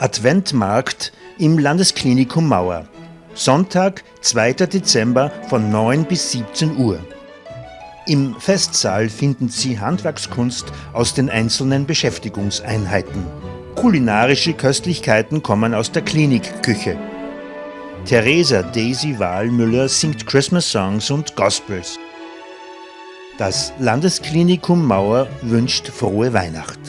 Adventmarkt im Landesklinikum Mauer. Sonntag, 2. Dezember von 9 bis 17 Uhr. Im Festsaal finden Sie Handwerkskunst aus den einzelnen Beschäftigungseinheiten. Kulinarische Köstlichkeiten kommen aus der Klinikküche. Theresa Daisy Wahlmüller singt Christmas Songs und Gospels. Das Landesklinikum Mauer wünscht frohe Weihnacht.